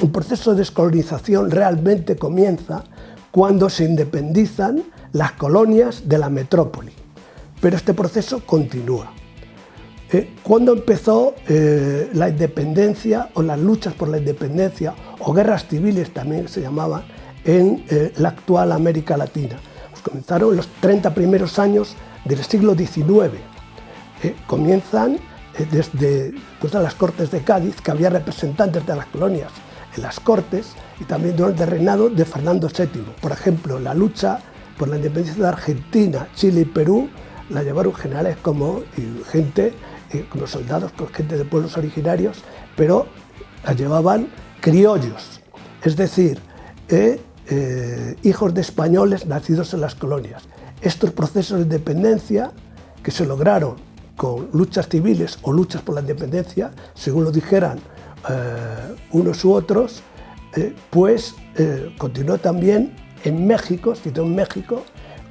un proceso de descolonización realmente comienza cuando se independizan las colonias de la metrópoli, pero este proceso continúa. Eh, ¿Cuándo empezó eh, la independencia o las luchas por la independencia o guerras civiles también se llamaban en eh, la actual América Latina? Pues comenzaron los 30 primeros años del siglo XIX. comienzan desde pues, las Cortes de Cádiz, que había representantes de las colonias las Cortes, y también durante el reinado de Fernando VII. Por ejemplo, la lucha por la independencia de Argentina, Chile y Perú la llevaron generales como gente, eh, como soldados, con gente de pueblos originarios, pero la llevaban criollos, es decir, eh, eh, hijos de españoles nacidos en las colonias. Estos procesos de independencia que se lograron con luchas civiles o luchas por la independencia, según lo dijeran unos u otros, pues continuó también en México, en México,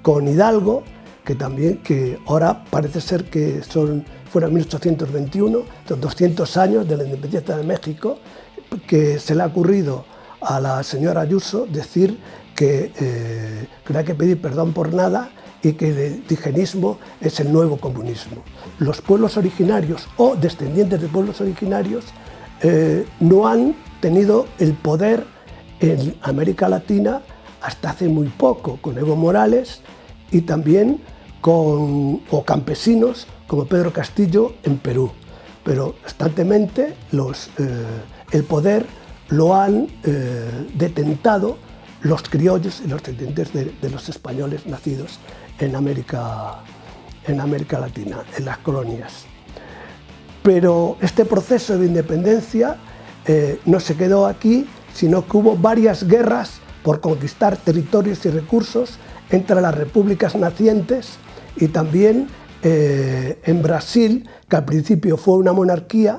con Hidalgo, que también, que ahora parece ser que son, fueron 1821, son 200 años de la independencia de México, que se le ha ocurrido a la señora Ayuso decir que, eh, que no hay que pedir perdón por nada y que el indigenismo es el nuevo comunismo. Los pueblos originarios o descendientes de pueblos originarios eh, no han tenido el poder en América Latina hasta hace muy poco con Evo Morales y también con o campesinos como Pedro Castillo en Perú. Pero constantemente los, eh, el poder lo han eh, detentado los criollos y los descendientes de, los españoles nacidos en América, en América Latina, en las colonias. Pero este proceso de independencia eh, no se quedó aquí, sino que hubo varias guerras por conquistar territorios y recursos entre las repúblicas nacientes y también eh, en Brasil, que al principio fue una monarquía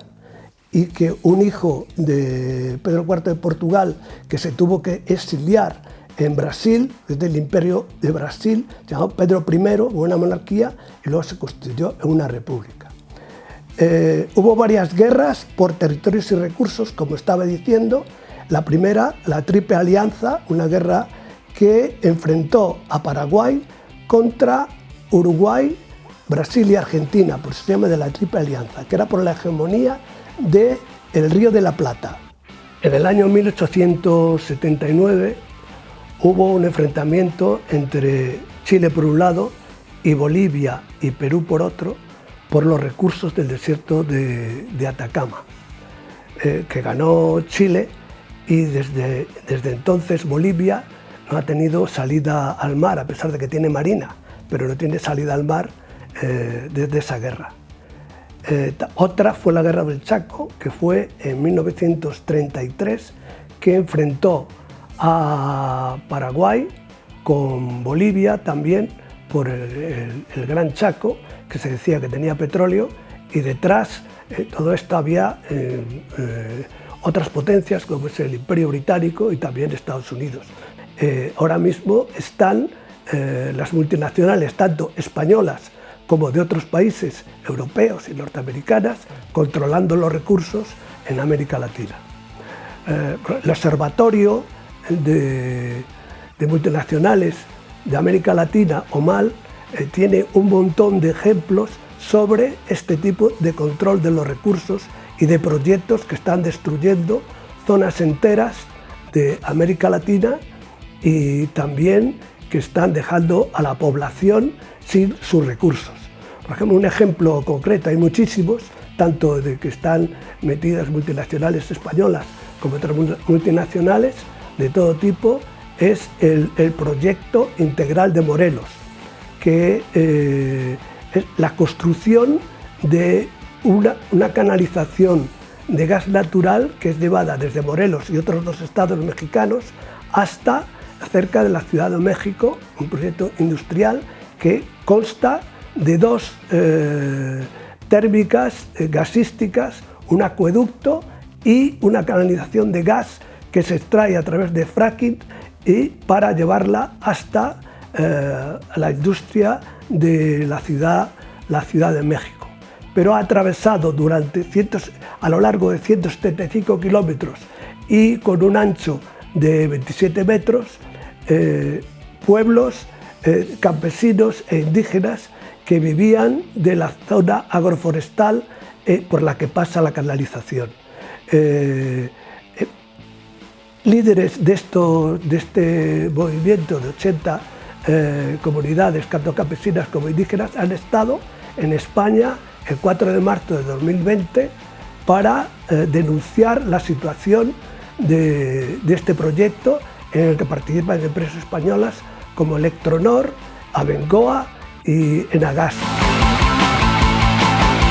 y que un hijo de Pedro IV de Portugal que se tuvo que exiliar en Brasil, desde el imperio de Brasil, llamado Pedro I, una monarquía, y luego se constituyó en una república. Eh, hubo varias guerras por territorios y recursos, como estaba diciendo, la primera, la Triple Alianza, una guerra que enfrentó a Paraguay contra Uruguay, Brasil y Argentina, por eso se llama de la Triple Alianza, que era por la hegemonía del el Río de la Plata. En el año 1879 hubo un enfrentamiento entre Chile por un lado y Bolivia y Perú por otro, por los recursos del desierto de, Atacama, eh, que ganó Chile y desde, desde entonces Bolivia no ha tenido salida al mar, a pesar de que tiene marina, pero no tiene salida al mar eh, desde esa guerra. Eh, otra fue la Guerra del Chaco, que fue en 1933, que enfrentó a Paraguay con Bolivia también por el, Gran Chaco, que se decía que tenía petróleo, y detrás eh, todo esto había otras potencias como es el Imperio Británico y también Estados Unidos. Eh, ahora mismo están eh, las multinacionales, tanto españolas como de otros países europeos y norteamericanas, controlando los recursos en América Latina. Eh, el Observatorio de, Multinacionales de América Latina, OMAL, tiene un montón de ejemplos sobre este tipo de control de los recursos y de proyectos que están destruyendo zonas enteras de América Latina y también que están dejando a la población sin sus recursos. Por ejemplo, un ejemplo concreto, hay muchísimos, tanto de que están metidas multinacionales españolas como otras multinacionales de todo tipo, es el, proyecto integral de Morelos, que eh, es la construcción de una, canalización de gas natural que es llevada desde Morelos y otros dos estados mexicanos hasta cerca de la Ciudad de México, un proyecto industrial que consta de dos eh, térmicas eh, gasísticas, un acueducto y una canalización de gas que se extrae a través de fracking y para llevarla hasta eh, la industria de la ciudad, la ciudad de México pero ha atravesado durante a lo largo de 175 kilómetros y con un ancho de 27 metros, eh, pueblos eh, campesinos e indígenas que vivían de la zona agroforestal por la que pasa la canalización. Líderes de, esto, de este movimiento de 80 comunidades, tanto campesinas como indígenas, han estado en España el 4 de marzo de 2020 para denunciar la situación de, este proyecto en el que participan empresas españolas como Electronor, Abengoa y Enagas.